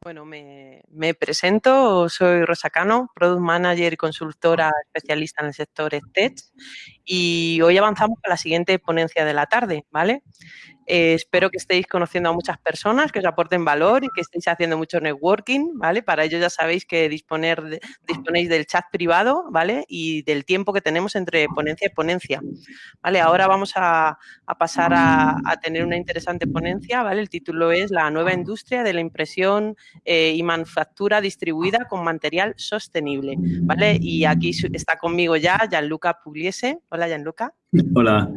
Bueno, me, me, presento, soy Rosa Cano, Product Manager y consultora especialista en el sector Tech y hoy avanzamos a la siguiente ponencia de la tarde, ¿vale? Eh, espero que estéis conociendo a muchas personas, que os aporten valor y que estéis haciendo mucho networking, ¿vale? Para ello ya sabéis que disponer disponéis del chat privado, ¿vale? Y del tiempo que tenemos entre ponencia y ponencia, ¿vale? Ahora vamos a, pasar a, tener una interesante ponencia, ¿vale? El título es La nueva industria de la impresión eh, y manufactura distribuida con material sostenible, ¿vale? Y aquí está conmigo ya Gianluca Pugliese. Hola, Gianluca. Hola.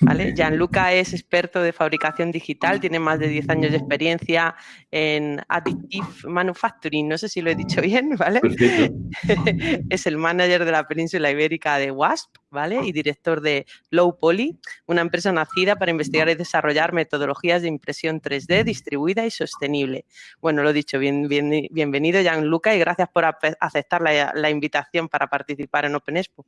¿Vale? Gianluca es experto de fabricación digital, tiene más de 10 años de experiencia en Additive Manufacturing, no sé si lo he dicho bien, ¿vale? es el manager de la península ibérica de WASP, ¿vale? Y director de Low Poly, una empresa nacida para investigar y desarrollar metodologías de impresión 3D distribuida y sostenible. Bueno, lo he dicho, bien, bien, bienvenido Gianluca y gracias por aceptar la, la invitación para participar en Open Expo.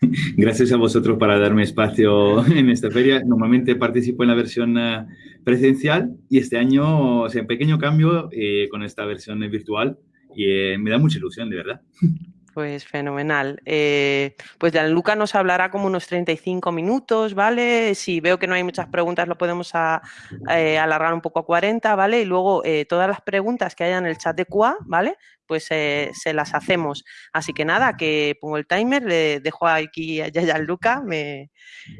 Gracias a vosotros para darme espacio en esta feria. Normalmente participo en la versión eh, presencial y este año, o sea, un pequeño cambio eh, con esta versión virtual y eh, me da mucha ilusión, de verdad. Pues fenomenal. Eh, pues Gianluca nos hablará como unos 35 minutos, ¿vale? Si veo que no hay muchas preguntas, lo podemos alargar un poco a 40, ¿vale? Y luego todas las preguntas que haya en el chat de QA, ¿vale? Pues se las hacemos. Así que nada, que pongo el timer, le dejo aquí a Gianluca, me,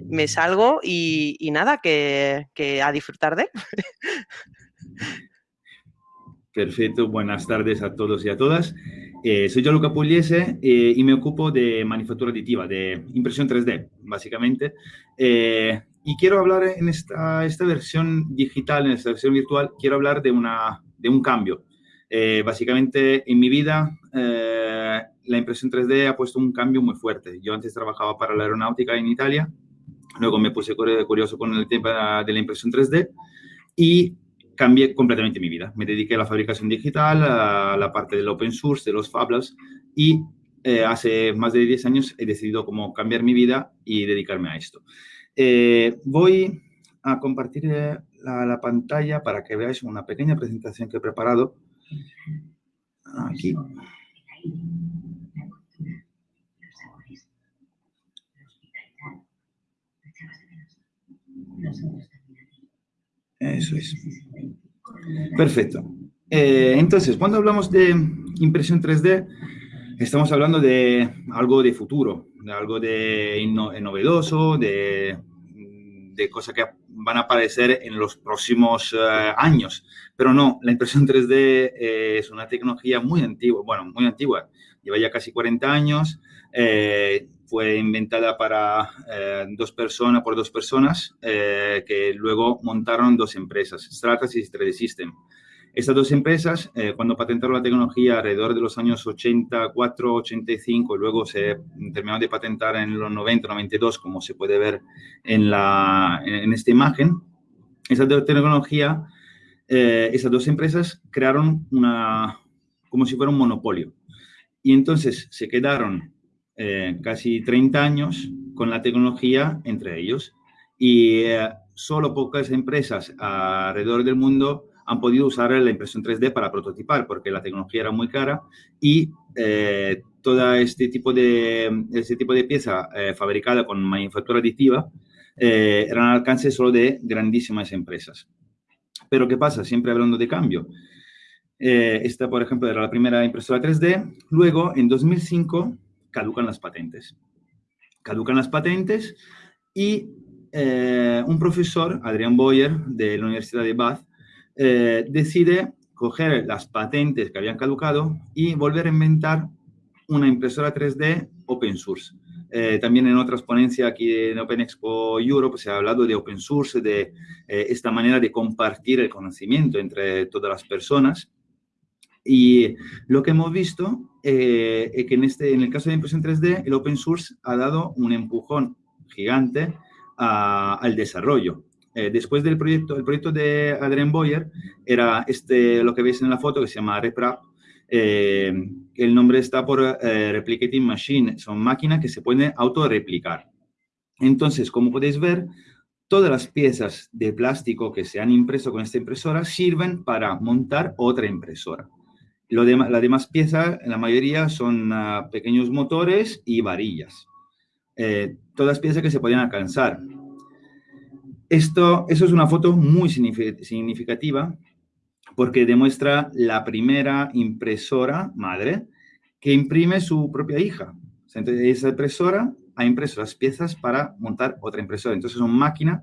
me salgo y, nada, que, que a disfrutar de. Perfecto, buenas tardes a todos y a todas. Eh, soy Gianluca Pugliese eh, y me ocupo de manufactura aditiva, de impresión 3D, básicamente. Eh, y quiero hablar en esta, esta versión digital, en esta versión virtual, quiero hablar de, una, de un cambio. básicamente, en mi vida, la impresión 3D ha puesto un cambio muy fuerte. Yo antes trabajaba para la aeronáutica en Italia, luego me puse curioso con el tema de la impresión 3D y cambié completamente mi vida. Me dediqué a la fabricación digital, a la parte del open source, de los Fablabs y eh, hace más de 10 años he decidido como cambiar mi vida y dedicarme a esto. Eh, voy a compartir eh, la, la, pantalla para que veáis una pequeña presentación que he preparado. Aquí. Eso es. Perfecto. Eh, entonces, cuando hablamos de impresión 3D, estamos hablando de algo de futuro, de algo de novedoso, de, cosas que van a aparecer en los próximos eh, años. Pero no, la impresión 3D eh, es una tecnología muy antigua, bueno, muy antigua, lleva ya casi 40 años, fue inventada para dos personas, por dos personas, que luego montaron dos empresas, Stratasys y 3D System. Estas dos empresas, eh, cuando patentaron la tecnología alrededor de los años 84, 85, y luego se terminaron de patentar en los 90, 92, como se puede ver en, la, en esta imagen, esa tecnología, eh, esas dos empresas crearon una, como si fuera un monopolio. Y entonces se quedaron eh, casi 30 años con la tecnología entre ellos. Y solo pocas empresas alrededor del mundo han podido usar la impresión 3D para prototipar, porque la tecnología era muy cara y eh, todo este tipo de, este tipo de pieza eh, fabricada con manufactura aditiva eh, eran al alcance solo de grandísimas empresas. Pero ¿qué pasa? Siempre hablando de cambio. esta, por ejemplo, era la primera impresora 3D. Luego, en 2005, caducan las patentes. Caducan las patentes y un profesor, Adrian Boyer, de la Universidad de Bath, eh, decide coger las patentes que habían caducado y volver a inventar una impresora 3D open source. Eh, también en otras ponencias aquí en Open Expo Europe se ha hablado de open source, de eh, esta manera de compartir el conocimiento entre todas las personas. Y lo que hemos visto es que en, este, en el caso de impresión 3D, el open source ha dado un empujón gigante al desarrollo. Eh, después del proyecto, el proyecto de Adrian Boyer era este, lo que veis en la foto que se llama RepRap. Eh, el nombre está por eh, Replicating Machine, son máquinas que se pueden autorreplicar. Entonces, como podéis ver, todas las piezas de plástico que se han impreso con esta impresora sirven para montar otra impresora. Lo las demás piezas, la mayoría son uh, pequeños motores y varillas. Eh, todas piezas que se podían alcanzar. Esto, eso es una foto muy significativa porque demuestra la primera impresora madre que imprime su propia hija. Entonces, esa impresora ha impreso las piezas para montar otra impresora. Entonces, son máquinas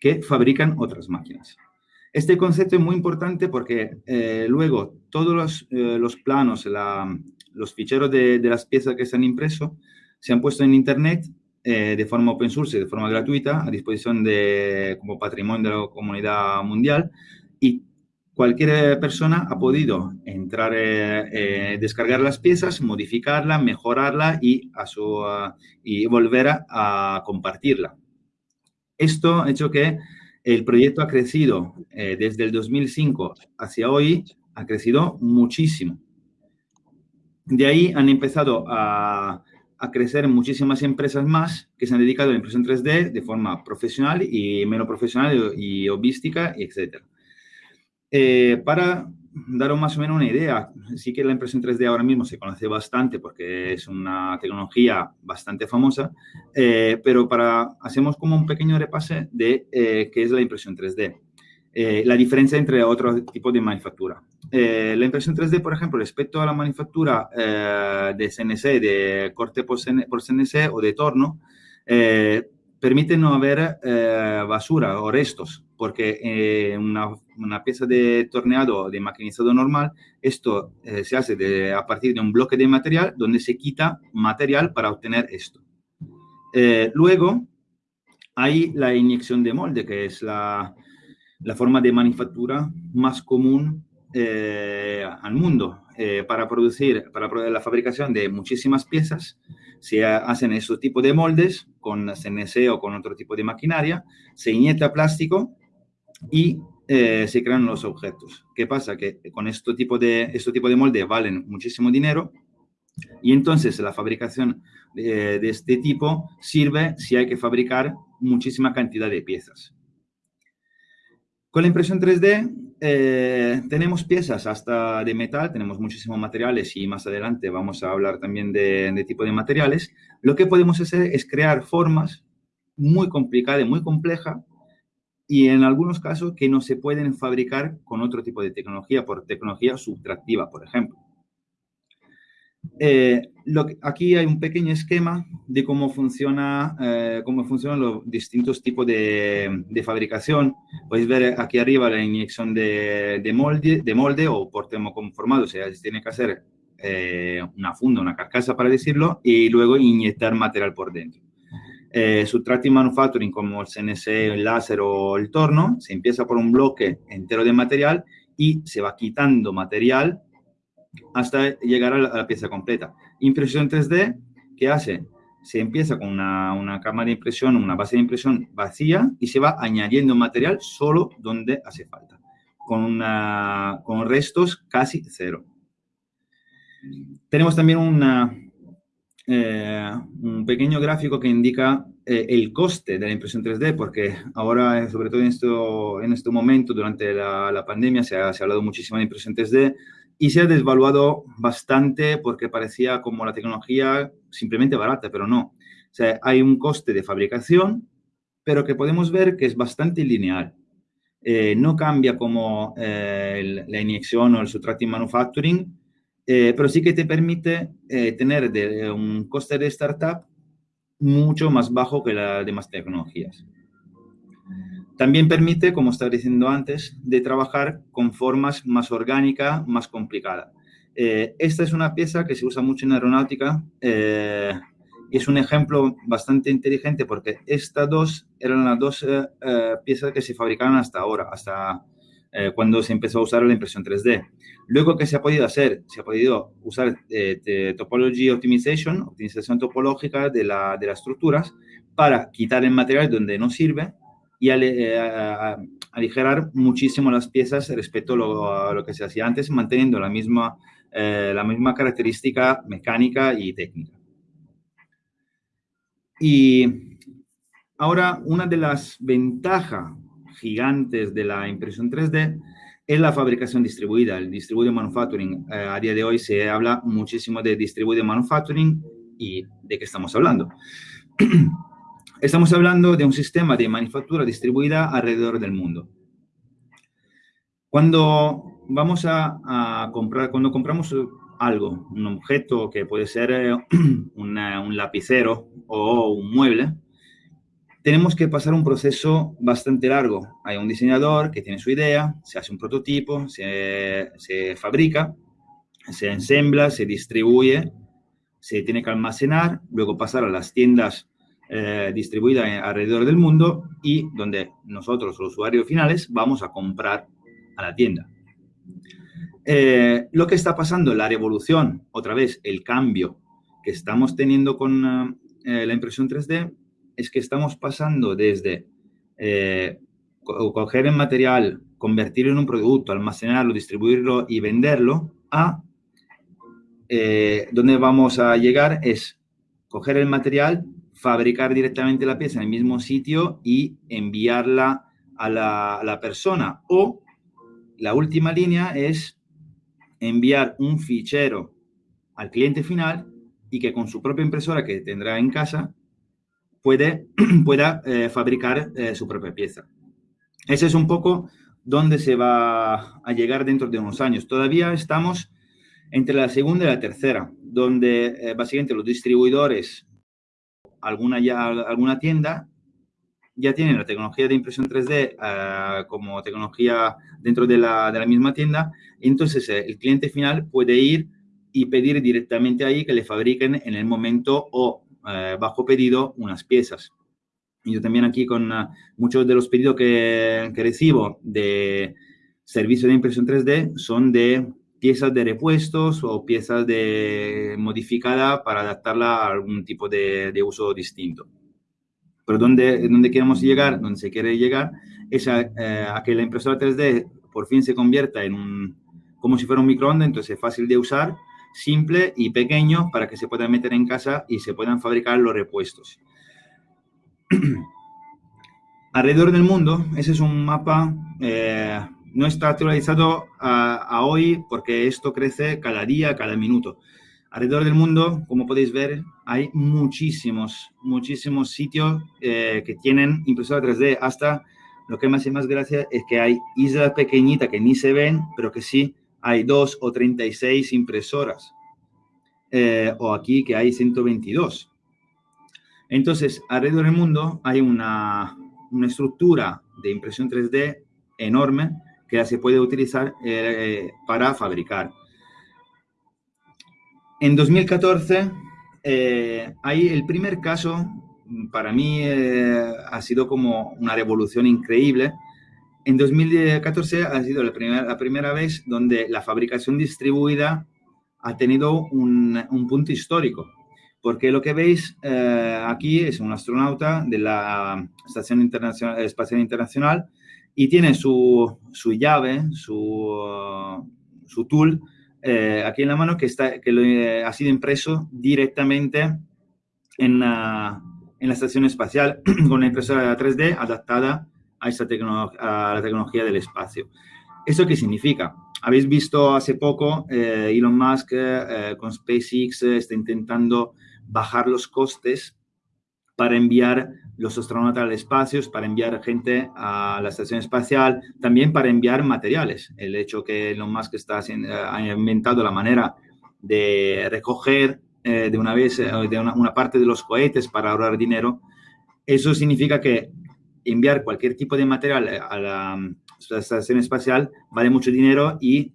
que fabrican otras máquinas. Este concepto es muy importante porque eh, luego todos los, eh, los planos, la, los ficheros de, de, las piezas que se han impreso se han puesto en Internet eh, de forma open source, de forma gratuita, a disposición de, como patrimonio de la comunidad mundial y cualquier persona ha podido entrar, eh, descargar las piezas, modificarla, mejorarla y, a su, y volver a, a, compartirla. Esto ha hecho que el proyecto ha crecido eh, desde el 2005 hacia hoy, ha crecido muchísimo. De ahí han empezado a, a crecer muchísimas empresas más que se han dedicado a la impresión 3D de forma profesional y menos profesional y hobística, etc. Eh, para daros más o menos una idea, sí que la impresión 3D ahora mismo se conoce bastante porque es una tecnología bastante famosa, eh, pero para hacemos como un pequeño repase de eh, qué es la impresión 3D. Eh, la diferencia entre otros tipos de manufactura. Eh, la impresión 3D, por ejemplo, respecto a la manufactura de CNC, de corte por CNC o de torno, permite no haber basura o restos, porque una, una, pieza de torneado de maquinizado normal, esto se hace a partir de un bloque de material donde se quita material para obtener esto. luego, hay la inyección de molde, que es la, la forma de manufactura más común eh, al mundo. Eh, para producir, para la fabricación de muchísimas piezas, se hacen esos tipos de moldes con CNC o con otro tipo de maquinaria, se inyecta plástico y eh, se crean los objetos. ¿Qué pasa? Que con este tipo de, este tipo de moldes valen muchísimo dinero y entonces la fabricación de, de este tipo sirve si hay que fabricar muchísima cantidad de piezas. Con la impresión 3D eh, tenemos piezas hasta de metal, tenemos muchísimos materiales y más adelante vamos a hablar también de, tipo de materiales. Lo que podemos hacer es crear formas muy complicadas, muy complejas y en algunos casos que no se pueden fabricar con otro tipo de tecnología, por tecnología subtractiva, por ejemplo. Eh, lo que, aquí hay un pequeño esquema de cómo, funciona, eh, cómo funcionan los distintos tipos de, de, fabricación. Podéis ver aquí arriba la inyección de, de molde, de molde o por termoconformado, o sea, se tiene que hacer eh, una funda, una carcasa para decirlo, y luego inyectar material por dentro. Eh, subtractive manufacturing como el CNC, el láser o el torno, se empieza por un bloque entero de material y se va quitando material hasta llegar a la, a la, pieza completa. Impresión 3D, ¿qué hace? Se empieza con una, una cama de impresión, una base de impresión vacía y se va añadiendo material solo donde hace falta, con, una, con restos casi cero. Tenemos también una, eh, un pequeño gráfico que indica eh, el coste de la impresión 3D, porque ahora, sobre todo en, esto, en este momento, durante la, la pandemia, se ha, se ha hablado muchísimo de impresión 3D, y se ha desvaluado bastante porque parecía como la tecnología simplemente barata, pero no. O sea, hay un coste de fabricación, pero que podemos ver que es bastante lineal. Eh, no cambia como eh, la inyección o el subtractive manufacturing, eh, pero sí que te permite eh, tener de, un coste de startup mucho más bajo que las demás tecnologías. También permite, como estaba diciendo antes, de trabajar con formas más orgánicas, más complicadas. Eh, esta es una pieza que se usa mucho en aeronáutica eh, y es un ejemplo bastante inteligente porque estas dos eran las dos eh, piezas que se fabricaban hasta ahora, hasta cuando se empezó a usar la impresión 3D. Luego, ¿qué se ha podido hacer? Se ha podido usar Topology Optimization, optimización topológica de las estructuras, para quitar el material donde no sirve y eh, aligerar muchísimo las piezas respecto a lo, a lo, que se hacía antes, manteniendo la misma, eh, la misma característica mecánica y técnica. Y Ahora, una de las ventajas gigantes de la impresión 3D es la fabricación distribuida, el distributed manufacturing. Eh, a día de hoy se habla muchísimo de distributed manufacturing y de qué estamos hablando. estamos hablando de un sistema de manufactura distribuida alrededor del mundo. Cuando vamos a, comprar, cuando compramos algo, un objeto que puede ser eh, un lapicero o un mueble, tenemos que pasar un proceso bastante largo. Hay un diseñador que tiene su idea, se hace un prototipo, se, fabrica, se ensambla, se distribuye, se tiene que almacenar, luego pasar a las tiendas eh, distribuidas alrededor del mundo y donde nosotros, los usuarios finales, vamos a comprar a la tienda. Eh, lo que está pasando, la revolución, otra vez, el cambio que estamos teniendo con eh, la impresión 3D es que estamos pasando desde coger el material, convertirlo en un producto, almacenarlo, distribuirlo y venderlo, a donde vamos a llegar es coger el material, fabricar directamente la pieza en el mismo sitio y enviarla a la, a la persona. O la última línea es enviar un fichero al cliente final y que con su propia impresora que tendrá en casa puede, pueda eh, fabricar eh, su propia pieza. Ese es un poco donde se va a llegar dentro de unos años. Todavía estamos entre la segunda y la tercera, donde eh, básicamente los distribuidores, alguna, ya, alguna tienda, ya tienen la tecnología de impresión 3D como tecnología dentro de la, de la misma tienda, entonces el cliente final puede ir y pedir directamente ahí que le fabriquen en el momento o eh, bajo pedido unas piezas. Y yo también aquí con uh, muchos de los pedidos que, que, recibo de servicio de impresión 3D son de piezas de repuestos o piezas de modificada para adaptarla a algún tipo de, de uso distinto. Pero donde, donde queremos llegar, donde se quiere llegar, es a, eh, que la impresora 3D por fin se convierta en un, como si fuera un microondas, entonces es fácil de usar, simple y pequeño para que se puedan meter en casa y se puedan fabricar los repuestos. Alrededor del mundo, ese es un mapa, eh, no está actualizado a, hoy porque esto crece cada día, cada minuto. Alrededor del mundo, como podéis ver, hay muchísimos, muchísimos sitios eh, que tienen impresora 3D. Hasta lo que más y más gracia es que hay islas pequeñitas que ni se ven, pero que sí hay dos o 36 impresoras. Eh, o aquí que hay 122. Entonces, alrededor del mundo hay una, una estructura de impresión 3D enorme que se puede utilizar eh, para fabricar. En 2014, eh, hay el primer caso, para mí ha sido como una revolución increíble, en 2014 ha sido la primera, la primera vez donde la fabricación distribuida ha tenido un, un punto histórico, porque lo que veis eh, aquí es un astronauta de la Estación Internacional, Espacial Internacional y tiene su, su llave, su, su tool eh, aquí en la mano que, está, que eh, ha sido impreso directamente en, en la estación espacial con una impresora 3D adaptada a, esta a la tecnología del espacio. ¿Eso qué significa? Habéis visto hace poco eh, Elon Musk con SpaceX está intentando bajar los costes para enviar los astronautas al espacio, para enviar gente a la estación espacial, también para enviar materiales. El hecho que Elon Musk está ha inventado la manera de recoger de una vez de una, una, parte de los cohetes para ahorrar dinero, eso significa que enviar cualquier tipo de material a la, estación espacial vale mucho dinero y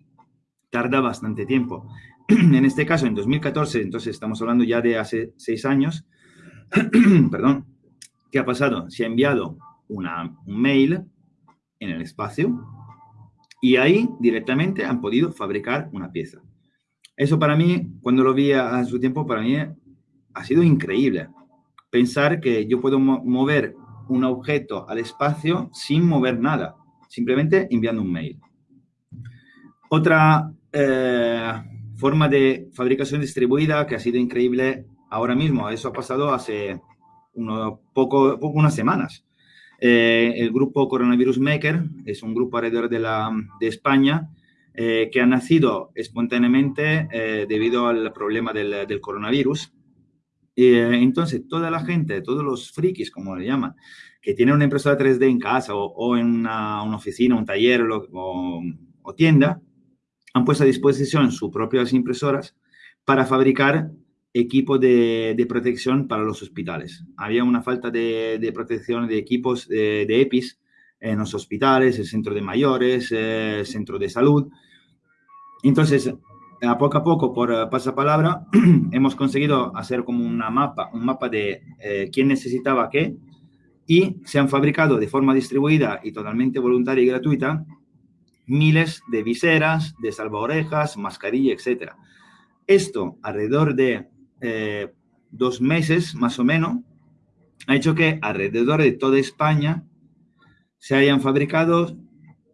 tarda bastante tiempo. en este caso, en 2014, entonces estamos hablando ya de hace seis años, perdón, ¿qué ha pasado? Se ha enviado una, un mail en el espacio y ahí directamente han podido fabricar una pieza. Eso para mí, cuando lo vi a, su tiempo, para mí ha sido increíble. Pensar que yo puedo mover un objeto al espacio sin mover nada, simplemente enviando un mail. Otra eh, forma de fabricación distribuida que ha sido increíble ahora mismo, eso ha pasado hace unas semanas. Eh, el grupo Coronavirus Maker es un grupo alrededor de, la, de España eh, que ha nacido espontáneamente eh, debido al problema del, del coronavirus. entonces, toda la gente, todos los frikis, como le llaman, que tienen una impresora 3D en casa o, en una, oficina, un taller o tienda, han puesto a disposición sus propias impresoras para fabricar equipo de, de, protección para los hospitales. Había una falta de, de protección de equipos de, de, EPIs en los hospitales, el centro de mayores, el centro de salud. Entonces, a poco a poco, por pasapalabra, hemos conseguido hacer como una mapa, un mapa de eh, quién necesitaba qué y se han fabricado de forma distribuida y totalmente voluntaria y gratuita miles de viseras, de salvaorejas, mascarilla, etc. Esto alrededor de eh, dos meses más o menos, ha hecho que alrededor de toda España se hayan fabricado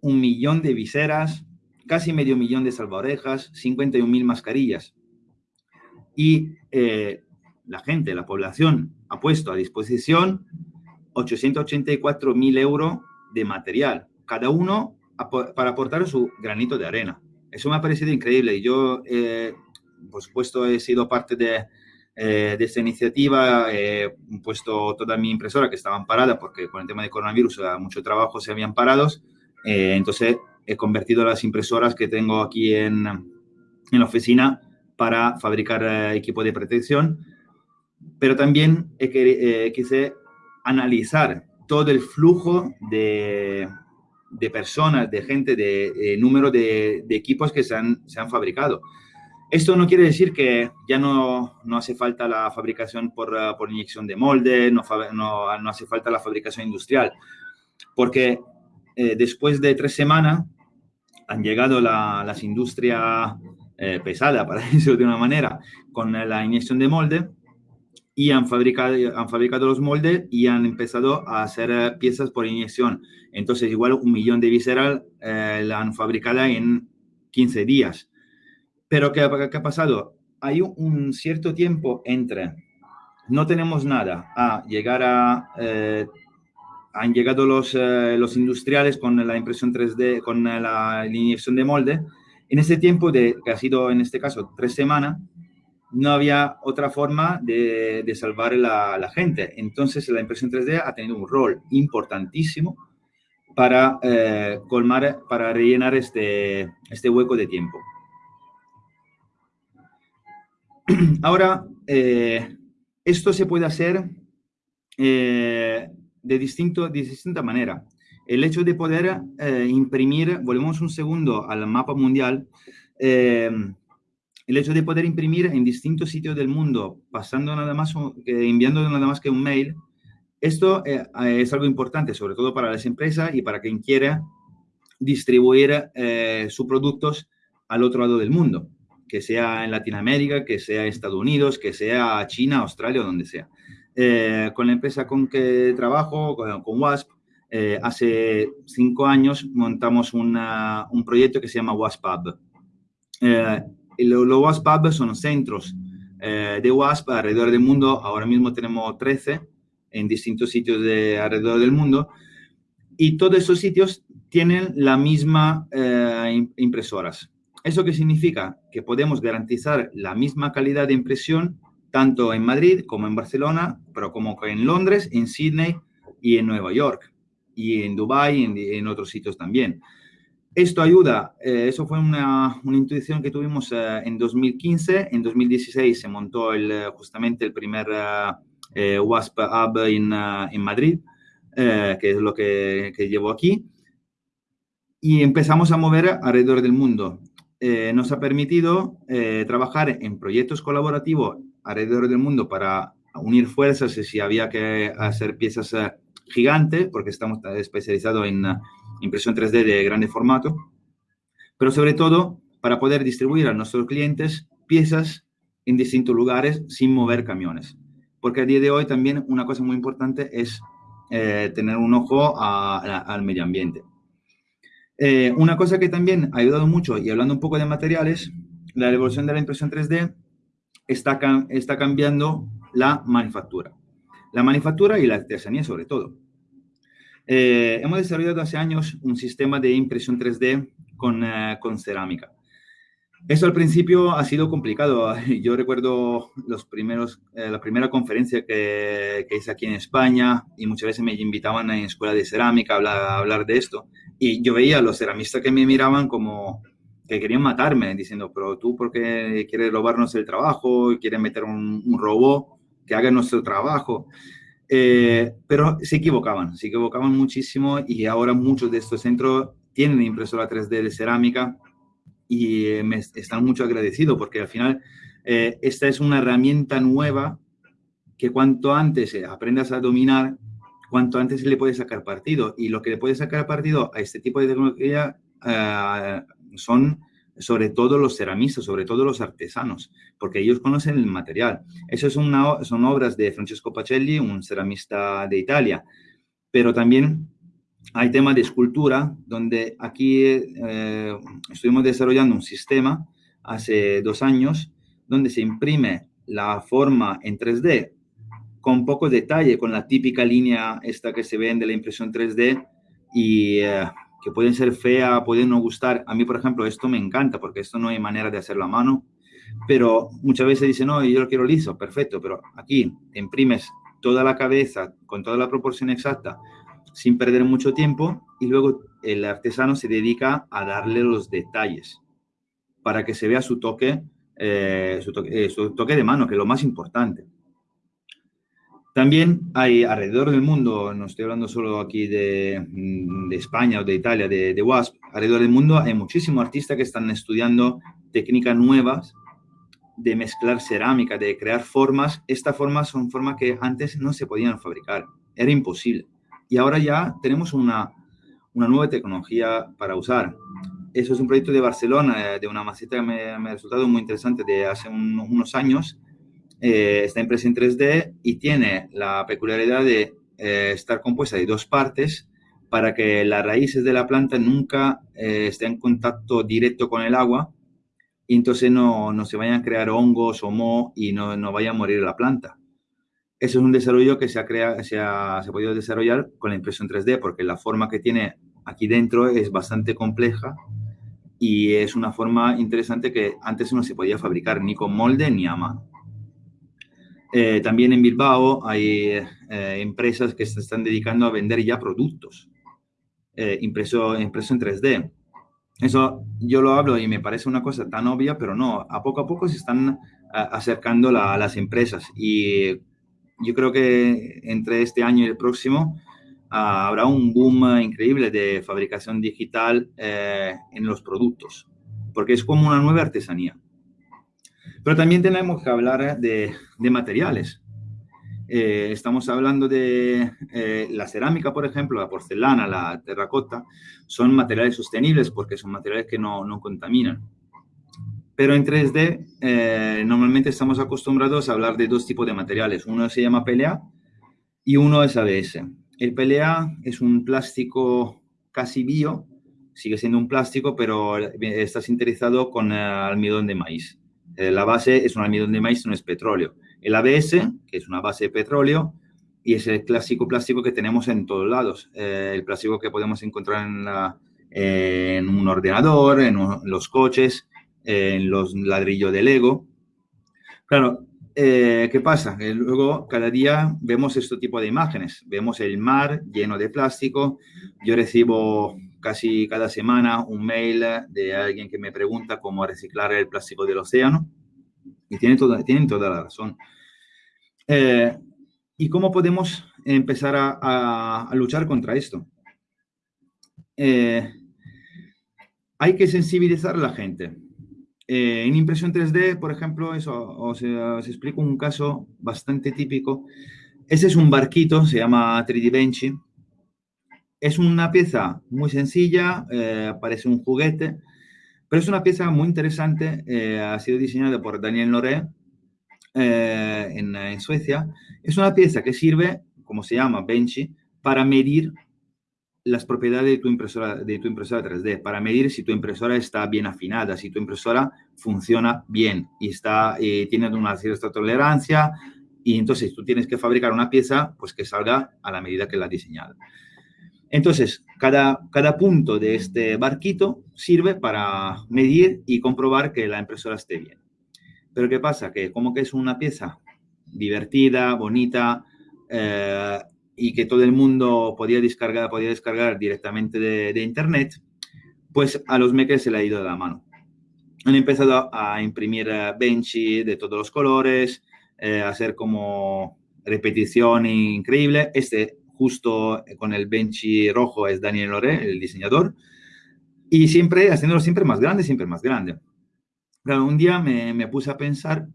un millón de viseras, casi medio millón de salvaorejas, 51.000 mascarillas. Y eh, la gente, la población, ha puesto a disposición 884.000 euros de material, cada uno para aportar su granito de arena. Eso me ha parecido increíble y yo eh, por supuesto, he sido parte de, eh, esta iniciativa, he puesto toda mi impresora que estaban paradas porque con el tema de coronavirus mucho trabajo se habían parado. Eh, entonces, he convertido las impresoras que tengo aquí en, en la oficina para fabricar eh, equipo de protección, pero también he, quise analizar todo el flujo de, de personas, de gente, de, número de, de, equipos que se han, se han fabricado. Esto no quiere decir que ya no, no hace falta la fabricación por, eh, por inyección de molde, no, no, no, hace falta la fabricación industrial, porque eh, después de tres semanas han llegado la, las industrias eh, pesadas, para decirlo de una manera, con la inyección de molde y han fabricado, han fabricado los moldes y han empezado a hacer piezas por inyección. Entonces, igual un millón de visceral la han fabricado en 15 días. Pero ¿qué, ha pasado? Hay un cierto tiempo entre no tenemos nada a llegar a... Eh, han llegado los, eh, los industriales con la impresión 3D, con la inyección de molde. En ese tiempo, de, que ha sido en este caso tres semanas, no había otra forma de, de salvar la, la, gente. Entonces, la impresión 3D ha tenido un rol importantísimo para eh, colmar, para rellenar este, este hueco de tiempo. Ahora, eh, esto se puede hacer eh, de, distinto, de distinta manera. El hecho de poder eh, imprimir, volvemos un segundo al mapa mundial, el hecho de poder imprimir en distintos sitios del mundo, pasando nada más, enviando nada más que un mail, esto es algo importante, sobre todo para las empresas y para quien quiera distribuir sus productos al otro lado del mundo que sea en Latinoamérica, que sea Estados Unidos, que sea China, Australia donde sea. Eh, con la empresa con que trabajo, con, WASP, eh, hace cinco años montamos una, un proyecto que se llama WASP Hub. Eh, los lo WASP Hub son centros de WASP alrededor del mundo. Ahora mismo tenemos 13 en distintos sitios de alrededor del mundo. Y todos esos sitios tienen la misma impresoras. ¿Eso qué significa? Que podemos garantizar la misma calidad de impresión tanto en Madrid como en Barcelona, pero como en Londres, en Sydney y en Nueva York, y en Dubái y en, otros sitios también. Esto ayuda, eh, eso fue una, una, intuición que tuvimos eh, en 2015, en 2016 se montó el, eh, justamente el primer WASP Hub en, en Madrid, que es lo que, que llevo aquí, y empezamos a mover alrededor del mundo. Eh, nos ha permitido eh, trabajar en proyectos colaborativos alrededor del mundo para unir fuerzas si había que hacer piezas eh, gigantes, porque estamos especializados en impresión 3D de grande formato, pero sobre todo para poder distribuir a nuestros clientes piezas en distintos lugares sin mover camiones. Porque a día de hoy también una cosa muy importante es tener un ojo al medio ambiente. Eh, una cosa que también ha ayudado mucho, y hablando un poco de materiales, la evolución de la impresión 3D está, está cambiando la manufactura. la manufactura y la artesanía sobre todo. Eh, hemos desarrollado hace años un sistema de impresión 3D con, eh, con cerámica. Eso al principio ha sido complicado. Yo recuerdo los primeros, la primera conferencia que, que, hice aquí en España y muchas veces me invitaban en escuela de cerámica a a hablar, de esto. Y yo veía a los ceramistas que me miraban como que querían matarme, diciendo, pero tú, ¿por qué quieres robarnos el trabajo? y ¿Quieres meter un, un robot que haga nuestro trabajo? Eh, pero se equivocaban, se equivocaban muchísimo y ahora muchos de estos centros tienen impresora 3D de cerámica y eh, me están mucho agradecidos porque al final eh, esta es una herramienta nueva que cuanto antes aprendas a dominar, cuanto antes le puedes sacar partido. Y lo que le puedes sacar partido a este tipo de tecnología son sobre todo los ceramistas, sobre todo los artesanos, porque ellos conocen el material. Eso es una, son obras de Francesco Pacelli, un ceramista de Italia, pero también hay temas de escultura, donde aquí eh, estuvimos desarrollando un sistema hace dos años, donde se imprime la forma en 3D con poco detalle, con la típica línea esta que se ve de la impresión 3D y eh, que pueden ser feas, pueden no gustar. A mí, por ejemplo, esto me encanta porque esto no hay manera de hacerlo a mano, pero muchas veces dicen, no, yo lo quiero liso, perfecto, pero aquí imprimes toda la cabeza con toda la proporción exacta sin perder mucho tiempo y luego el artesano se dedica a darle los detalles para que se vea su toque, eh, su, toque eh, su toque de mano, que es lo más importante. También hay alrededor del mundo, no estoy hablando solo aquí de, mm, de España o de Italia, de, de, WASP, alrededor del mundo hay muchísimos artistas que están estudiando técnicas nuevas de mezclar cerámica, de crear formas. Estas formas son formas que antes no se podían fabricar, era imposible. Y ahora ya tenemos una, una nueva tecnología para usar. Eso es un proyecto de Barcelona, eh, de una maceta que me, me ha resultado muy interesante de hace un, unos años, eh, está impresa en 3D y tiene la peculiaridad de eh, estar compuesta de dos partes para que las raíces de la planta nunca eh, estén en contacto directo con el agua y entonces no, no se vayan a crear hongos o moho y no, no, vaya a morir la planta. Eso es un desarrollo que se ha, creado, se, ha, se ha podido desarrollar con la impresión 3D porque la forma que tiene aquí dentro es bastante compleja y es una forma interesante que antes no se podía fabricar ni con molde ni a mano. Eh, también en Bilbao hay eh, empresas que se están dedicando a vender ya productos eh, impreso, en 3D. Eso yo lo hablo y me parece una cosa tan obvia, pero no, a poco a poco se están acercando las empresas y yo creo que entre este año y el próximo uh, habrá un boom increíble de fabricación digital eh, en los productos, porque es como una nueva artesanía. Pero también tenemos que hablar de, de materiales. Eh, estamos hablando de eh, la cerámica, por ejemplo, la porcelana, la terracota, son materiales sostenibles porque son materiales que no, no contaminan. Pero en 3D eh, normalmente estamos acostumbrados a hablar de dos tipos de materiales. Uno se llama PLA y uno es ABS. El PLA es un plástico casi bio, sigue siendo un plástico, pero está sintetizado con almidón de maíz. Eh, la base es un almidón de maíz, no es petróleo. El ABS, que es una base de petróleo, y es el clásico plástico que tenemos en todos lados. Eh, el plástico que podemos encontrar en, un ordenador, en, los coches, en los ladrillos de Lego. Claro, eh, ¿qué pasa? Que luego cada día vemos este tipo de imágenes. Vemos el mar lleno de plástico. Yo recibo casi cada semana un mail de alguien que me pregunta cómo reciclar el plástico del océano. Y tiene toda, tienen toda la razón. Eh, ¿Y cómo podemos empezar a, a, a luchar contra esto? Eh, hay que sensibilizar a la gente. Eh, en impresión 3D, por ejemplo, eso, os, os, explico un caso bastante típico. Ese es un barquito, se llama 3D Benchy, es una pieza muy sencilla, eh, parece un juguete, pero es una pieza muy interesante. Eh, ha sido diseñada por Daniel Noré eh, en, Suecia. Es una pieza que sirve, como se llama, Benchy, para medir las propiedades de tu, impresora, de tu impresora 3D, para medir si tu impresora está bien afinada, si tu impresora funciona bien y está, tiene una cierta tolerancia y entonces tú tienes que fabricar una pieza pues que salga a la medida que la has diseñado. Entonces, cada, cada punto de este barquito sirve para medir y comprobar que la impresora esté bien. Pero ¿qué pasa? Que como que es una pieza divertida, bonita, eh, y que todo el mundo podía descargar, podía descargar directamente de, internet, pues a los makers se le ha ido de la mano. Han empezado a, imprimir eh, benchy de todos los colores, eh, hacer como repetición increíble. Este justo con el benchy rojo es Daniel Loré, el diseñador, y siempre haciéndolo siempre más grande, siempre más grande. Un día me, me puse a pensar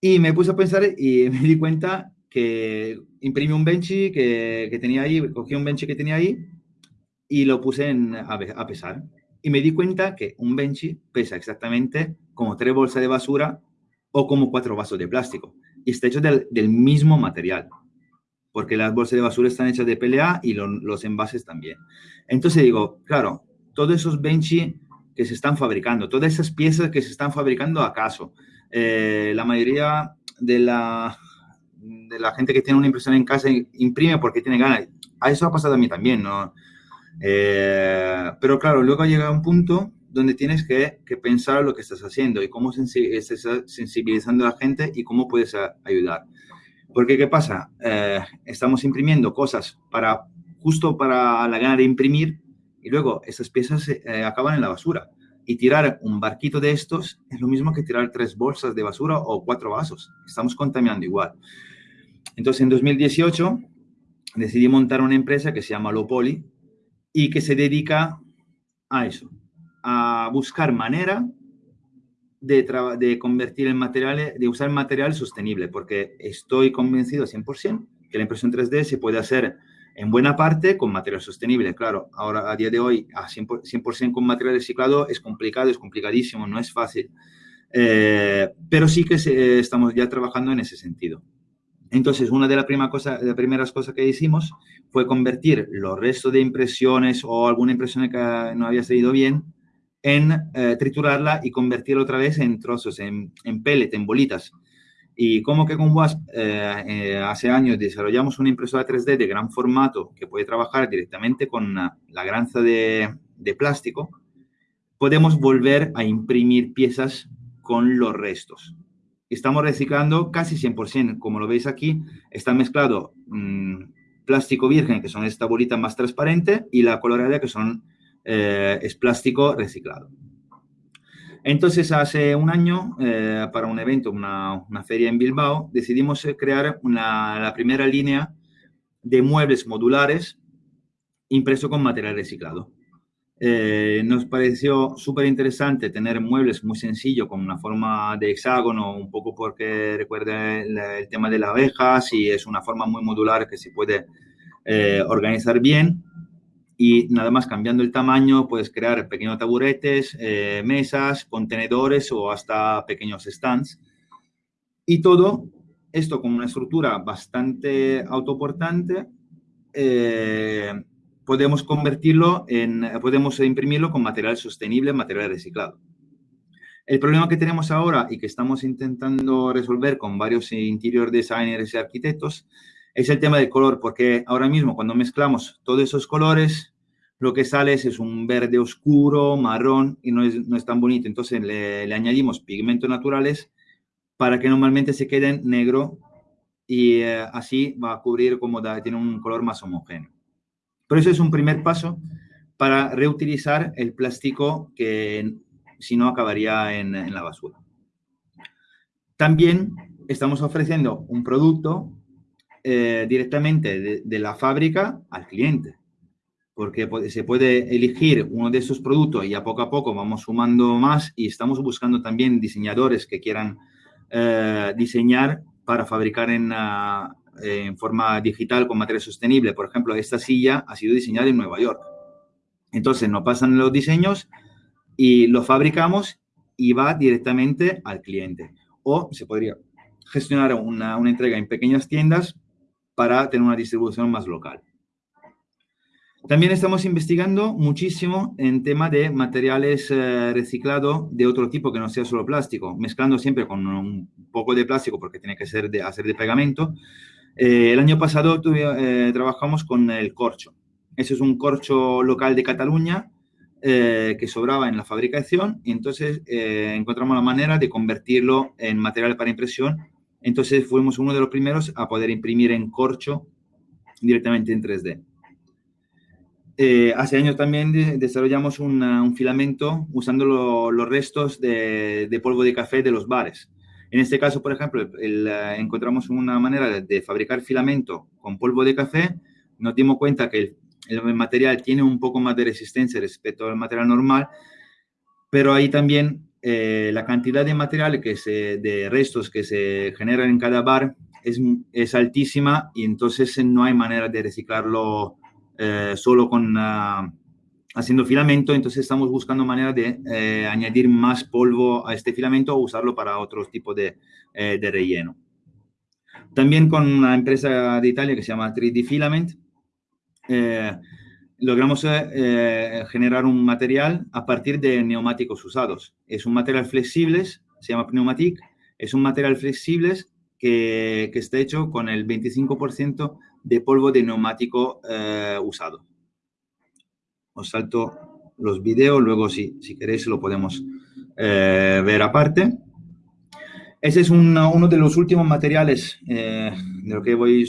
y me puse a pensar y me di cuenta que imprimí un benchy que, que, tenía ahí, cogí un benchy que tenía ahí y lo puse en, a, a, pesar. Y me di cuenta que un benchy pesa exactamente como tres bolsas de basura o como cuatro vasos de plástico. Y está hecho del, del mismo material. Porque las bolsas de basura están hechas de PLA y lo, los envases también. Entonces digo, claro, todos esos benchy que se están fabricando, todas esas piezas que se están fabricando acaso, eh, la mayoría de la, de la gente que tiene una impresora en casa imprime porque tiene ganas. A eso ha pasado a mí también, ¿no? Eh, pero claro, luego llega un punto donde tienes que, que, pensar lo que estás haciendo y cómo estás sensibilizando a la gente y cómo puedes ayudar. Porque, ¿qué pasa? Eh, estamos imprimiendo cosas para justo para la gana de imprimir y luego esas piezas eh, acaban en la basura. Y tirar un barquito de estos es lo mismo que tirar tres bolsas de basura o cuatro vasos. Estamos contaminando igual. Entonces, en 2018 decidí montar una empresa que se llama Lopoli y que se dedica a eso, a buscar manera de, de convertir el material, de usar material sostenible, porque estoy convencido 100% que la impresión 3D se puede hacer en buena parte con material sostenible. Claro, ahora a día de hoy a 100%, con material reciclado es complicado, es complicadísimo, no es fácil. Eh, pero sí que estamos ya trabajando en ese sentido. Entonces, una de, las primeras cosas que hicimos fue convertir los restos de impresiones o alguna impresión que no había salido bien en eh, triturarla y convertirla otra vez en trozos, en, en pellet, en bolitas. Y como que con WASP eh, eh, hace años desarrollamos una impresora 3D de gran formato que puede trabajar directamente con la granza de, de plástico, podemos volver a imprimir piezas con los restos estamos reciclando casi 100%. Como lo veis aquí, está mezclado mmm, plástico virgen, que son esta bolita más transparente, y la colorada, que son, eh, es plástico reciclado. Entonces, hace un año, eh, para un evento, una, feria en Bilbao, decidimos eh, crear la primera línea de muebles modulares impreso con material reciclado. Eh, nos pareció súper interesante tener muebles muy sencillos con una forma de hexágono, un poco porque recuerda el, tema de las abejas y es una forma muy modular que se puede organizar bien. Y nada más cambiando el tamaño, puedes crear pequeños taburetes, eh, mesas, contenedores o hasta pequeños stands. Y todo esto con una estructura bastante autoportante eh, podemos convertirlo en, podemos imprimirlo con material sostenible, material reciclado. El problema que tenemos ahora y que estamos intentando resolver con varios interior designers y arquitectos es el tema del color, porque ahora mismo cuando mezclamos todos esos colores, lo que sale es, un verde oscuro, marrón y no es, no es tan bonito. Entonces le, añadimos pigmentos naturales para que normalmente se queden negro y eh, así va a cubrir como da, tiene un color más homogéneo. Pero eso es un primer paso para reutilizar el plástico que si no acabaría en la basura. También estamos ofreciendo un producto eh, directamente de, la fábrica al cliente, porque se puede elegir uno de esos productos y a poco a poco vamos sumando más y estamos buscando también diseñadores que quieran eh, diseñar para fabricar en, uh, en forma digital con material sostenible. Por ejemplo, esta silla ha sido diseñada en Nueva York. Entonces, nos pasan los diseños y los fabricamos y va directamente al cliente. O se podría gestionar una entrega en pequeñas tiendas para tener una distribución más local. También estamos investigando muchísimo en tema de materiales eh, reciclados de otro tipo que no sea solo plástico, mezclando siempre con un poco de plástico porque tiene que ser de, hacer de pegamento. Eh, el año pasado eh, trabajamos con el corcho. Ese es un corcho local de Cataluña que sobraba en la fabricación y entonces encontramos la manera de convertirlo en material para impresión. Entonces fuimos uno de los primeros a poder imprimir en corcho directamente en 3D. Eh, hace años también desarrollamos un filamento usando los restos de, polvo de café de los bares. En este caso, por ejemplo, encontramos una manera de, fabricar filamento con polvo de café. Nos dimos cuenta que el, material tiene un poco más de resistencia respecto al material normal, pero ahí también eh, la cantidad de material que se, de restos que se generan en cada bar es, es altísima y entonces no hay manera de reciclarlo eh, solo con ah, haciendo filamento, entonces estamos buscando manera de eh, añadir más polvo a este filamento o usarlo para otro tipo de, eh, de, relleno. También con una empresa de Italia que se llama 3D Filament, logramos generar un material a partir de neumáticos usados. Es un material flexible, se llama Pneumatic, es un material flexible que, que está hecho con el 25% de polvo de neumático eh, usado. Os salto los videos, luego si, si queréis lo podemos eh, ver aparte. Ese es uno de los últimos materiales eh, de lo que voy,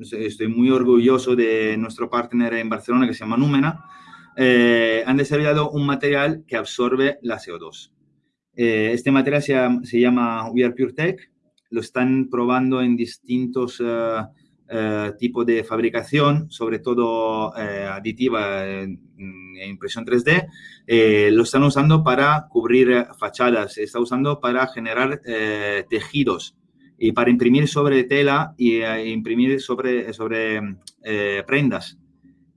estoy muy orgulloso de nuestro partner en Barcelona que se llama Númena. han desarrollado un material que absorbe la CO2. este material se se llama We Are Pure Tech. Lo están probando en distintos eh, tipo de fabricación, sobre todo eh, aditiva en, impresión 3D, eh, lo están usando para cubrir fachadas, se está usando para generar tejidos y para imprimir sobre tela y imprimir sobre, sobre prendas,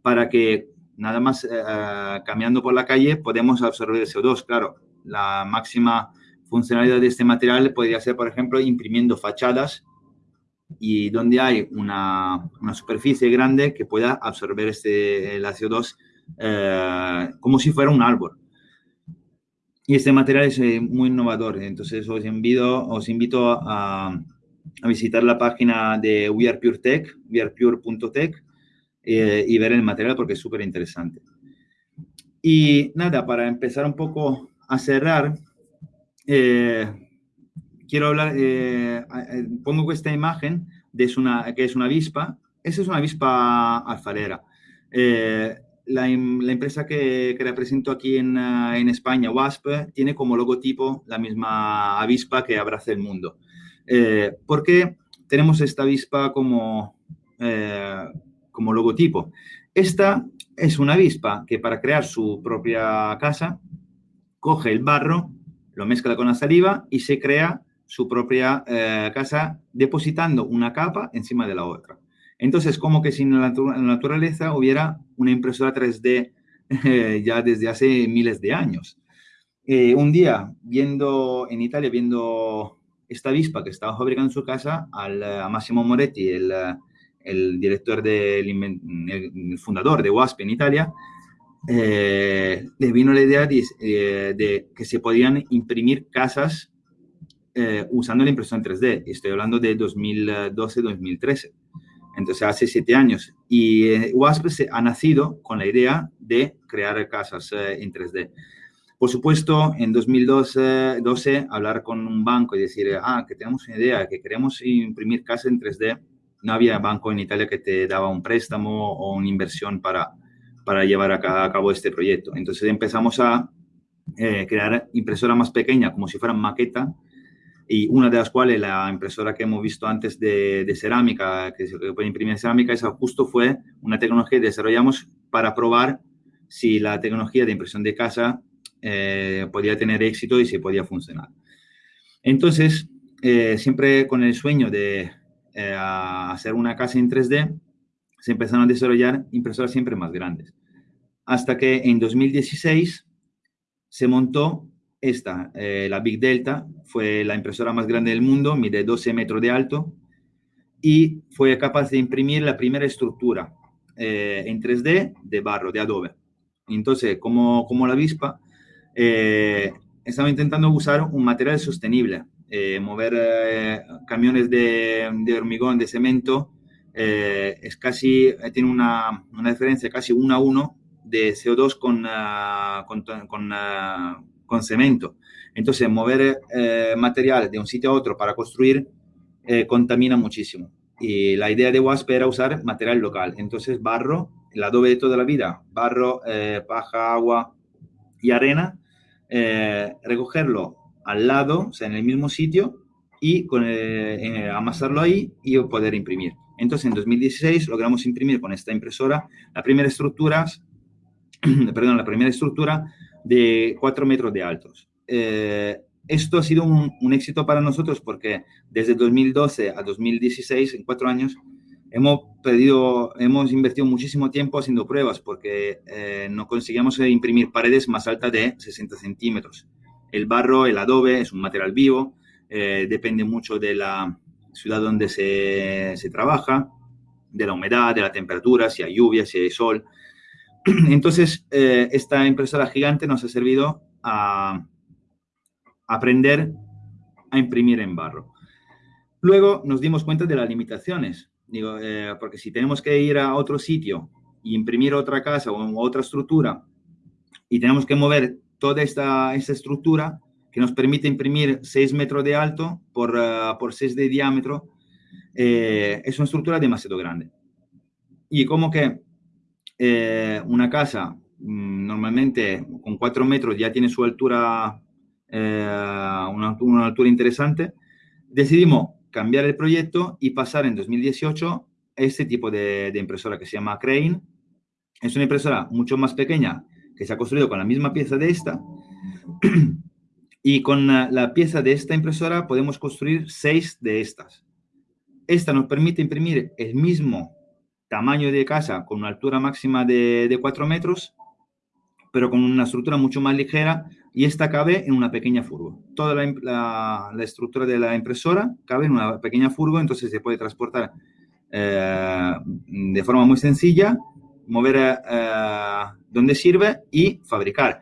para que nada más caminando por la calle podemos absorber CO2. Claro, la máxima funcionalidad de este material podría ser, por ejemplo, imprimiendo fachadas y donde hay una, una superficie grande que pueda absorber este, el CO2 eh, como si fuera un árbol. Y este material es eh, muy innovador, entonces os invito, os invito a, a visitar la página de We Are Pure Tech, wearepure.tech, eh, y ver el material porque es súper interesante. Y nada, para empezar un poco a cerrar, quiero hablar, eh, pongo esta imagen de una, que es una avispa. Esa es una avispa alfarera. Eh, la, empresa que, que, represento aquí en, eh, en, España, WASP, tiene como logotipo la misma avispa que abraza el mundo. ¿Por qué tenemos esta avispa como, como logotipo? Esta es una avispa que para crear su propia casa coge el barro, lo mezcla con la saliva y se crea su propia eh, casa depositando una capa encima de la otra. Entonces, como que si en la naturaleza hubiera una impresora 3D eh, ya desde hace miles de años. Eh, un día, viendo en Italia, viendo esta avispa que estaba fabricando su casa, al, a Massimo Moretti, el, el director del el fundador de WASP en Italia, le vino la idea de, de, que se podían imprimir casas eh, usando la impresión 3D. Estoy hablando de 2012-2013. Entonces, hace siete años. Y eh, WASP se ha nacido con la idea de crear casas eh, en 3D. Por supuesto, en 2012, hablar con un banco y decir, ah, que tenemos una idea, que queremos imprimir casas en 3D, no había banco en Italia que te daba un préstamo o una inversión para, para llevar a, cabo este proyecto. Entonces empezamos a crear impresora más pequeña, como si fueran maqueta, y una de las cuales la impresora que hemos visto antes de, cerámica, que se puede imprimir cerámica, esa justo fue una tecnología que desarrollamos para probar si la tecnología de impresión de casa eh, podía tener éxito y si podía funcionar. Entonces, eh, siempre con el sueño de eh, hacer una casa en 3D, se empezaron a desarrollar impresoras siempre más grandes. Hasta que en 2016 se montó esta, eh, la Big Delta, fue la impresora más grande del mundo, mide 12 metros de alto y fue capaz de imprimir la primera estructura en 3D de barro, de adobe. Entonces, como, como la avispa, estamos intentando usar un material sostenible, mover camiones de, de, hormigón, de cemento, es casi, tiene una, una diferencia casi uno a uno de CO2 con, con, uh, con, cemento. Entonces, mover eh, material de un sitio a otro para construir eh, contamina muchísimo. Y la idea de WASP era usar material local. Entonces, barro, el adobe de toda la vida, barro, eh, paja, agua y arena, recogerlo al lado, o sea, en el mismo sitio, y con, amasarlo ahí y poder imprimir. Entonces, en 2016 logramos imprimir con esta impresora la primera estructura perdón, la primera estructura de 4 metros de altos. Eh, esto ha sido un, éxito para nosotros porque desde 2012 a 2016, en cuatro años, hemos, pedido, hemos invertido muchísimo tiempo haciendo pruebas porque eh, no conseguíamos imprimir paredes más altas de 60 centímetros. El barro, el adobe, es un material vivo, eh, depende mucho de la ciudad donde se, se trabaja, de la humedad, de la temperatura, si hay lluvia, si hay sol. Entonces, eh, esta impresora gigante nos ha servido a aprender a imprimir en barro. Luego nos dimos cuenta de las limitaciones, digo, eh, porque si tenemos que ir a otro sitio y imprimir otra casa o otra estructura y tenemos que mover toda esta, esta estructura que nos permite imprimir 6 metros de alto por, uh, por 6 de diámetro, es una estructura demasiado grande. Y como que eh, una casa mm, normalmente con 4 metros ya tiene su altura, eh, una, altura interesante, decidimos cambiar el proyecto y pasar en 2018 a este tipo de, impresora que se llama Crane. Es una impresora mucho más pequeña que se ha construido con la misma pieza de esta. y con la pieza de esta impresora podemos construir seis de estas. Esta nos permite imprimir el mismo tamaño de casa con una altura máxima de, de 4 metros, pero con una estructura mucho más ligera y esta cabe en una pequeña furgo. Toda la, estructura de la impresora cabe en una pequeña furgo, entonces se puede transportar eh, de forma muy sencilla, mover eh, donde sirve y fabricar.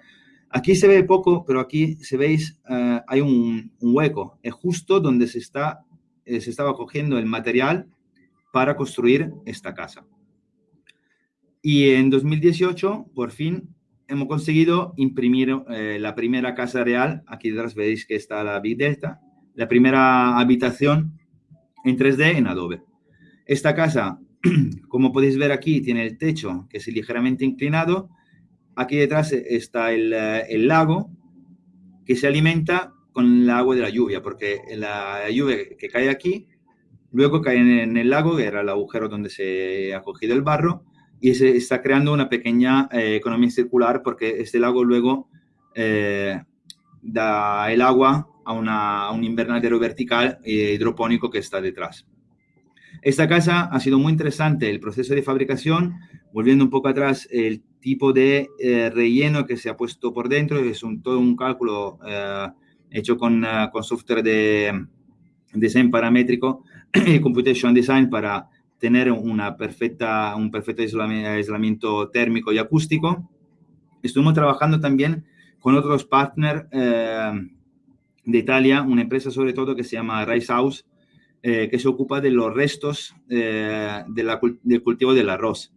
Aquí se ve poco, pero aquí se veis, eh, hay un, un, hueco. Es justo donde se, está, se estaba cogiendo el material para construir esta casa. Y en 2018, por fin, hemos conseguido imprimir eh, la primera casa real. Aquí detrás veis que está la Big Delta. La primera habitación en 3D en Adobe. Esta casa, como podéis ver aquí, tiene el techo que es ligeramente inclinado. Aquí detrás está el, eh, el lago que se alimenta con el agua de la lluvia, porque la lluvia que cae aquí Luego cae en el lago, que era el agujero donde se ha cogido el barro, y se está creando una pequeña eh, economía circular porque este lago luego eh, da el agua a, una, a, un invernadero vertical e hidropónico que está detrás. Esta casa ha sido muy interesante, el proceso de fabricación, volviendo un poco atrás, el tipo de eh, relleno que se ha puesto por dentro, es un, todo un cálculo eh, hecho con, uh, con software de diseño paramétrico, Computation Design para tener una perfecta, un perfecto aislamiento térmico y acústico. Estuvimos trabajando también con otros partners eh, de Italia, una empresa sobre todo que se llama Rice House, eh, que se ocupa de los restos eh, de la, del cultivo del arroz.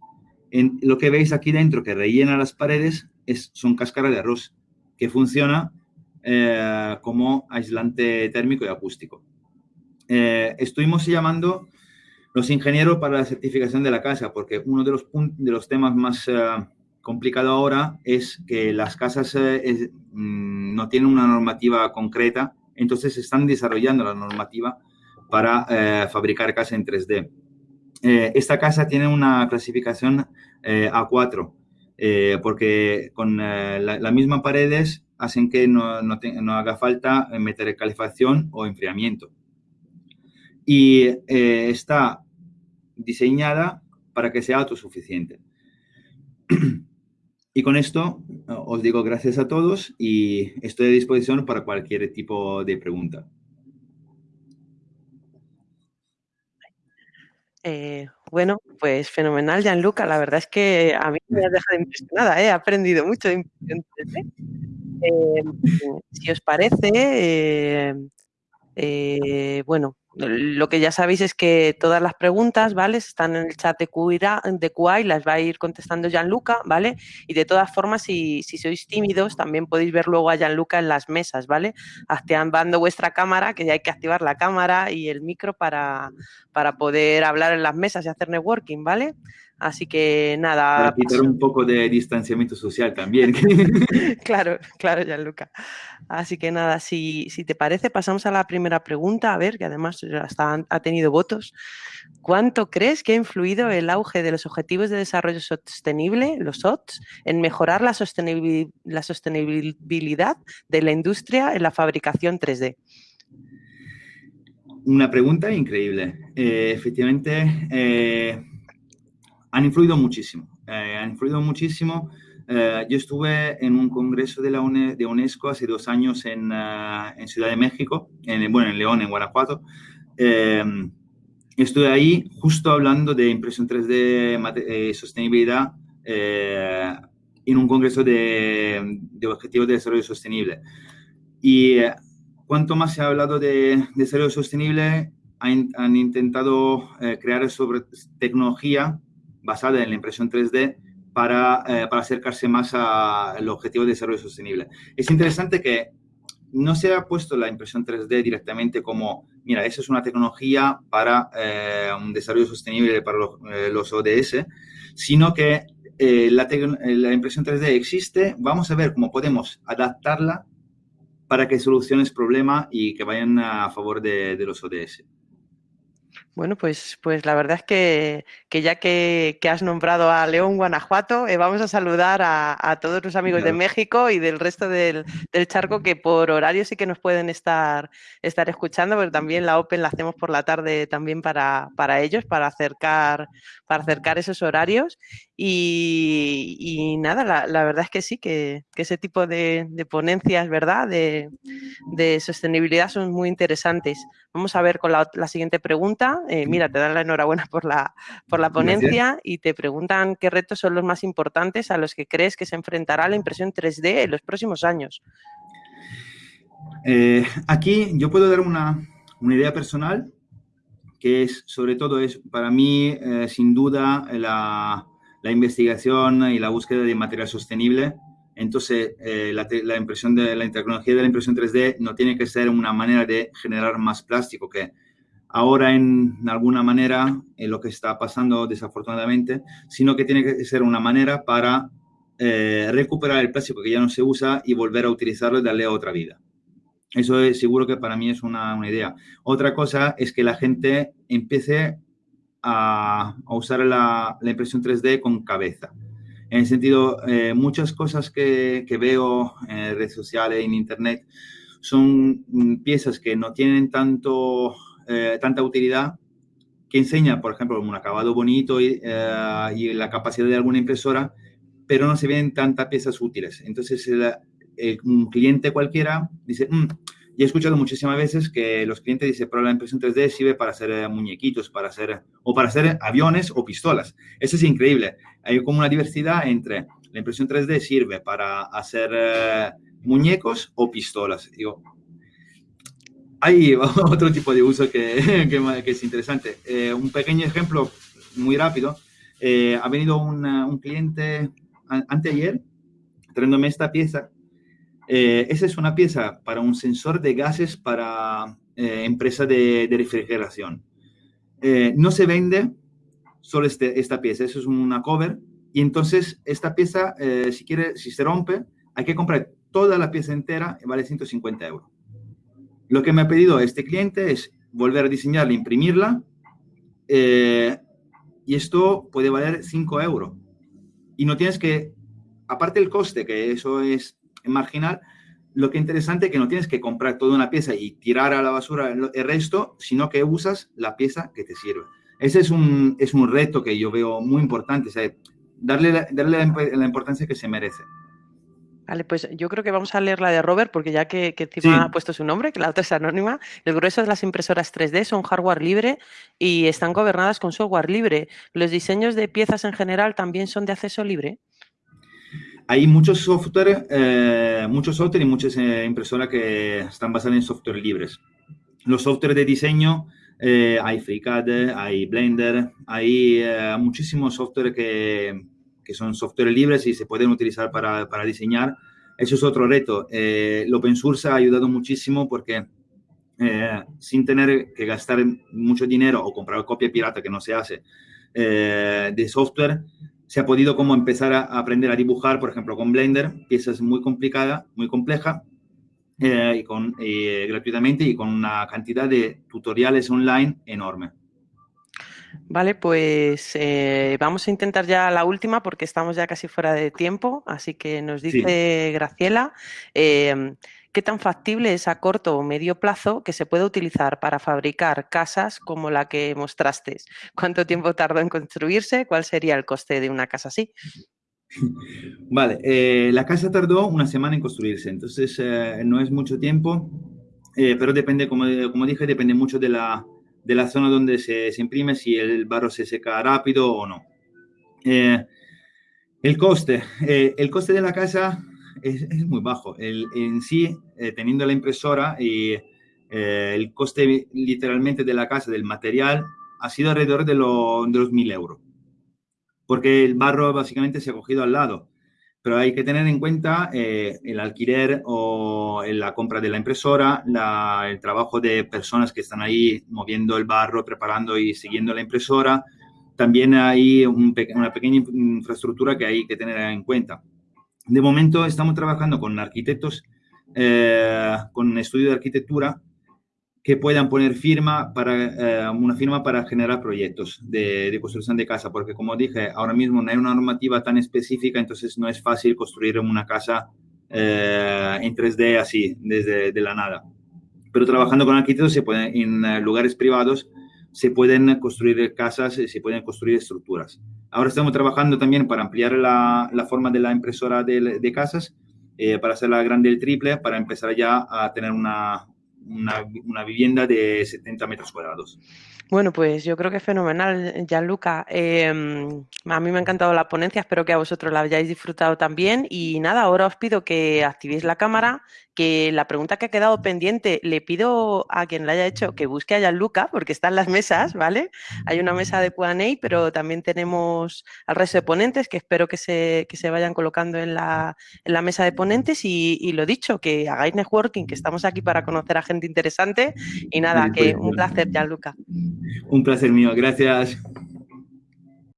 En, lo que veis aquí dentro, que rellena las paredes, es, son cáscaras de arroz, que funciona eh, como aislante térmico y acústico eh, estuvimos llamando los ingenieros para la certificación de la casa, porque uno de los, de los temas más uh, complicados ahora es que las casas eh, es, mm, no tienen una normativa concreta, entonces están desarrollando la normativa para eh, fabricar casas en 3D. Eh, esta casa tiene una clasificación eh, A4, porque con las la mismas paredes hacen que no, no, te, no haga falta meter calefacción o enfriamiento y eh, está diseñada para que sea autosuficiente. Y con esto os digo gracias a todos y estoy a disposición para cualquier tipo de pregunta. Eh, bueno, pues fenomenal, Gianluca. La verdad es que a mí me ha dejado impresionada, ¿eh? he aprendido mucho de impresión 3D. Eh, si os parece, eh, bueno, lo que ya sabéis es que todas las preguntas, ¿vale? Están en el chat de QA, de y las va a ir contestando Gianluca, ¿vale? Y de todas formas, si, sois tímidos, también podéis ver luego a Gianluca en las mesas, ¿vale? Activando vuestra cámara, que ya hay que activar la cámara y el micro para, para poder hablar en las mesas y hacer networking, ¿vale? Así que nada. Para quitar un poco de distanciamiento social también. claro, claro, Gianluca. Así que nada, si, si, te parece, pasamos a la primera pregunta, a ver, que además hasta ha tenido votos. ¿Cuánto crees que ha influido el auge de los Objetivos de Desarrollo Sostenible, los OTS, en mejorar la, la sostenibilidad de la industria en la fabricación 3D? Una pregunta increíble. Eh, efectivamente, eh, han influido muchísimo, eh, han influido muchísimo. Eh, yo estuve en un congreso de la de UNESCO hace dos años en, uh, en, Ciudad de México, en, bueno, en León, en Guanajuato. estuve ahí justo hablando de impresión 3D, sostenibilidad, en un congreso de, de, objetivos de desarrollo sostenible. Y cuanto más se ha hablado de, desarrollo sostenible, han, han intentado crear sobre tecnología basada en la impresión 3D para, eh, para acercarse más al objetivo de desarrollo sostenible. Es interesante que no se ha puesto la impresión 3D directamente como, mira, esa es una tecnología para eh, un desarrollo sostenible para los, eh, ODS, sino que la, la, impresión 3D existe, vamos a ver cómo podemos adaptarla para que solucione el problema y que vayan a favor de, de los ODS. Bueno, pues, pues la verdad es que, ya que, has nombrado a León, Guanajuato, eh, vamos a saludar a, todos los amigos de México y del resto del, charco que por horario sí que nos pueden estar, estar escuchando, pero también la Open la hacemos por la tarde también para, ellos, para acercar, para acercar esos horarios. Y, nada, la, verdad es que sí, que, ese tipo de, ponencias, ¿verdad?, de, sostenibilidad son muy interesantes. Vamos a ver con la, siguiente pregunta. Eh, mira, te dan la enhorabuena por la, por la ponencia y te preguntan qué retos son los más importantes a los que crees que se enfrentará la impresión 3D en los próximos años. Eh, aquí yo puedo dar una, una idea personal que es, sobre todo, es para mí, eh, sin duda, la, la investigación y la búsqueda de material sostenible. Entonces, eh, la, impresión de la tecnología de la impresión 3D no tiene que ser una manera de generar más plástico, que ahora en alguna manera es lo que está pasando desafortunadamente, sino que tiene que ser una manera para eh, recuperar el plástico que ya no se usa y volver a utilizarlo y darle otra vida. Eso es seguro que para mí es una, una idea. Otra cosa es que la gente empiece a, usar la, impresión 3D con cabeza. En el sentido, eh, muchas cosas que, veo en redes sociales, en internet, son mm, piezas que no tienen tanto, eh, tanta utilidad, que enseña, por ejemplo, un acabado bonito y, eh, y, la capacidad de alguna impresora, pero no se ven tantas piezas útiles. Entonces, un cliente cualquiera dice, mm, y he escuchado muchísimas veces que los clientes dicen, pero la impresión 3D sirve para hacer eh, muñequitos, para hacer, o para hacer aviones o pistolas. Eso es increíble. Hay como una diversidad entre la impresión 3D sirve para hacer eh, muñecos o pistolas. Digo, hay otro tipo de uso que, que, es interesante. Eh, un pequeño ejemplo muy rápido. ha venido un, un cliente anteayer trayéndome esta pieza eh, esa es una pieza para un sensor de gases para eh, empresa de, refrigeración. Eh, no se vende solo este, esta pieza, eso es una cover. Y entonces esta pieza, si, quiere, si se rompe, hay que comprar toda la pieza entera vale 150 euros. Lo que me ha pedido este cliente es volver a diseñarla, imprimirla, y esto puede valer 5 euros. Y no tienes que, aparte del coste, que eso es marginal, lo que es interesante es que no tienes que comprar toda una pieza y tirar a la basura el, resto, sino que usas la pieza que te sirve. Ese es un, es un reto que yo veo muy importante, darle, la, darle la, importancia que se merece. Vale, pues yo creo que vamos a leer la de Robert, porque ya que, encima ha puesto su nombre, que la otra es anónima, el grueso de las impresoras 3D son hardware libre y están gobernadas con software libre. ¿Los diseños de piezas en general también son de acceso libre? Hay muchos software, eh, muchos software y muchas eh, impresoras que están basadas en software libres. Los software de diseño, eh, hay FreeCAD, hay Blender, hay muchísimos software que, que son software libres y se pueden utilizar para, para diseñar. Eso es otro reto. Eh, el open source ha ayudado muchísimo porque eh, sin tener que gastar mucho dinero o comprar copia pirata que no se hace eh, de software, se ha podido como empezar a, aprender a dibujar, por ejemplo, con Blender, piezas muy complicadas, muy complejas, y con, gratuitamente y con una cantidad de tutoriales online enorme. Vale, pues eh, vamos a intentar ya la última porque estamos ya casi fuera de tiempo, así que nos dice Graciela, ¿qué tan factible es a corto o medio plazo que se puede utilizar para fabricar casas como la que mostraste? ¿Cuánto tiempo tardó en construirse? ¿Cuál sería el coste de una casa así? Vale, eh, la casa tardó una semana en construirse, entonces eh, no es mucho tiempo, pero depende, como, como dije, depende mucho de la, de la zona donde se, imprime, si el barro se seca rápido o no. Eh, el coste, eh, el coste de la casa es, muy bajo. El, en sí, eh, teniendo la impresora y el coste literalmente de la casa, del material, ha sido alrededor de, de los 1.000 euros. Porque el barro básicamente se ha cogido al lado pero hay que tener en cuenta eh, el alquiler o la compra de la impresora, el trabajo de personas que están ahí moviendo el barro, preparando y siguiendo la impresora. También hay una pequeña infraestructura que hay que tener en cuenta. De momento estamos trabajando con arquitectos, eh, con estudio de arquitectura que puedan poner firma para, eh, una firma para generar proyectos de, construcción de casa, porque como dije, ahora mismo no hay una normativa tan específica, entonces no es fácil construir una casa eh, en 3D así, desde de la nada. Pero trabajando con arquitectos se pueden, en lugares privados se pueden construir casas, se pueden construir estructuras. Ahora estamos trabajando también para ampliar la, la forma de la impresora de, de casas, para hacerla grande el triple, para empezar ya a tener una, una, vivienda de 70 metros cuadrados. Bueno, pues yo creo que es fenomenal, Gianluca. Eh, a mí me ha encantado la ponencia, espero que a vosotros la hayáis disfrutado también. Y nada, ahora os pido que activéis la cámara, que la pregunta que ha quedado pendiente, le pido a quien la haya hecho que busque a Gianluca, porque están las mesas, ¿vale? Hay una mesa de Q&A, pero también tenemos al resto de ponentes que espero que se, que se vayan colocando en la, en la mesa de ponentes. Y, y, lo dicho, que hagáis networking, que estamos aquí para conocer a gente interesante. Y nada, que un placer, Gianluca. Un placer mío, gracias.